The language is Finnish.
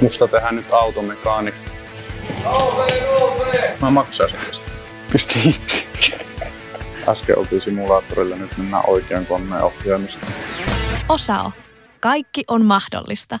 Musta tehdään nyt automekaanikko. Mä maksaisin tästä. Pisti. Äsken oltiin simulaattorilla, nyt mennään oikean koneen ohjaamista. Osao. Kaikki on mahdollista.